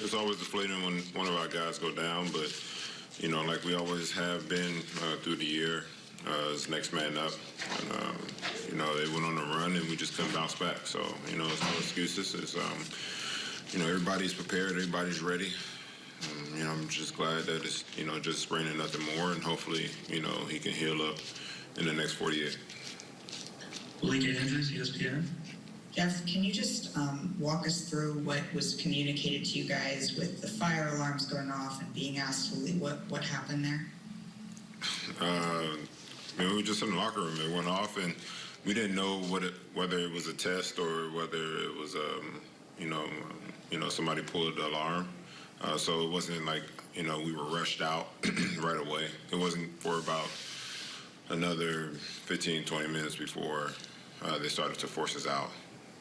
It's always deflating when one of our guys go down, but you know, like we always have been uh, through the year, uh, it's next man up. And, um, you know, they went on a run and we just couldn't bounce back. So you know, it's no excuses. It's um, you know, everybody's prepared, everybody's ready. Um, you know, I'm just glad that it's you know just sprain and nothing more, and hopefully you know he can heal up in the next 48. Malika Andrews, ESPN. Jeff, can you just um, walk us through what was communicated to you guys with the fire alarms going off and being asked? What what happened there? Uh, I mean, we were just in the locker room. It went off, and we didn't know what it, whether it was a test or whether it was, um, you know, you know, somebody pulled the alarm. Uh, so it wasn't like you know we were rushed out right away. It wasn't for about another 15, 20 minutes before uh, they started to force us out.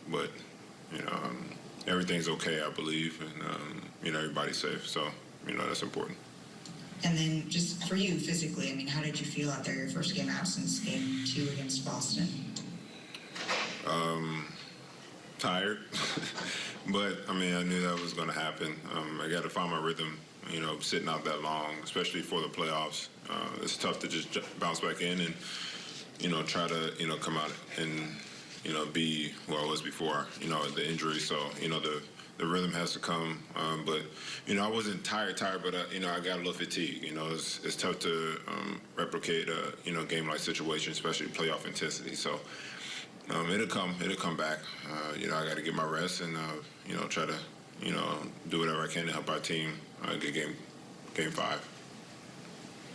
But you know, um, everything's okay, I believe, and um, you know, everybody's safe. So you know, that's important. And then just for you physically, I mean, how did you feel out there your first game out since game two against Boston? Um, tired, but I mean, I knew that was going to happen. Um, I got to find my rhythm, you know, sitting out that long, especially for the playoffs. Uh, it's tough to just j- bounce back in and, you know, try to, you know, come out and, you know, be who I was before, you know, the injury. So, you know, the the rhythm has to come. Um, but, you know, I wasn't tired, tired, but, uh, you know, I got a little fatigue. You know, it's, it's tough to um, replicate a, you know, game like situation, especially playoff intensity. So, um, it'll come. It'll come back. Uh, you know, I got to get my rest and uh, you know try to you know do whatever I can to help our team uh, get game game five.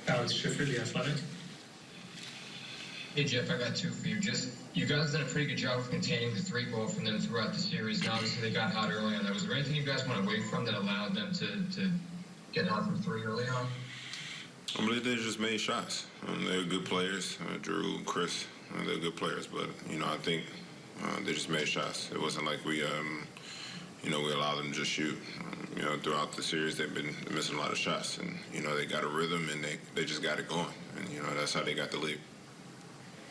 Alex Schiffer, The Athletic. Hey Jeff, I got two for you. Just you guys did a pretty good job of containing the three ball from them throughout the series, and obviously they got hot early on. Was there anything you guys went away from that allowed them to, to get hot from three early on? I believe they just made shots. Um, they're good players. Uh, Jrue, Khris, uh, they're good players. But you know, I think uh, they just made shots. It wasn't like we, um, you know, we allowed them to just shoot. Um, you know, throughout the series, they've been missing a lot of shots, and you know, they got a rhythm and they they just got it going, and you know, that's how they got the lead.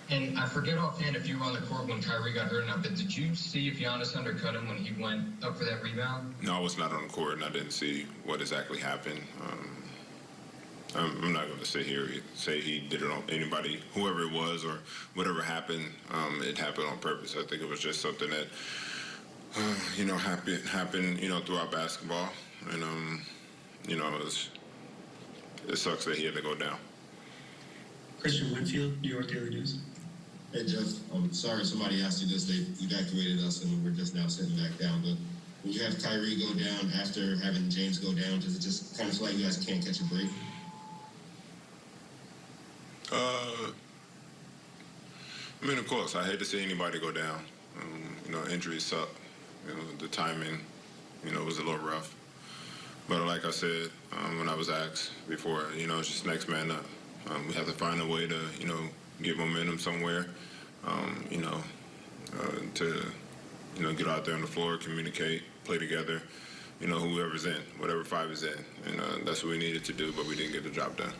And I forget offhand if you were on the court when Kyrie got hurt or not, but did you see if Giannis undercut him when he went up for that rebound? No, I was not on the court, and I didn't see what exactly happened. Um, I'm, I'm not going to sit here and say he did it on anybody, whoever it was, or whatever happened. Um, it happened on purpose. I think it was just something that uh, you know happened happened you know throughout basketball, and um, you know it, was, it sucks that he had to go down. Kristian Winfield, New York Daily News. Hey Jeff, I'm sorry somebody asked you this. They evacuated us and we're just now sitting back down. But when you have Kyrie go down after having James go down, does it just kind of feel like you guys can't catch a break? Uh, I mean, of course, I hate to see anybody go down. Um, you know, injuries suck. You know, the timing, you know, was a little rough. But like I said, um, when I was asked before, you know, it's just next man up. Um, we have to find a way to, you know, get momentum somewhere. Um, you know, uh, to, you know, get out there on the floor, communicate, play together. You know, whoever's in, whatever five is in, and uh, that's what we needed to do. But we didn't get the job done.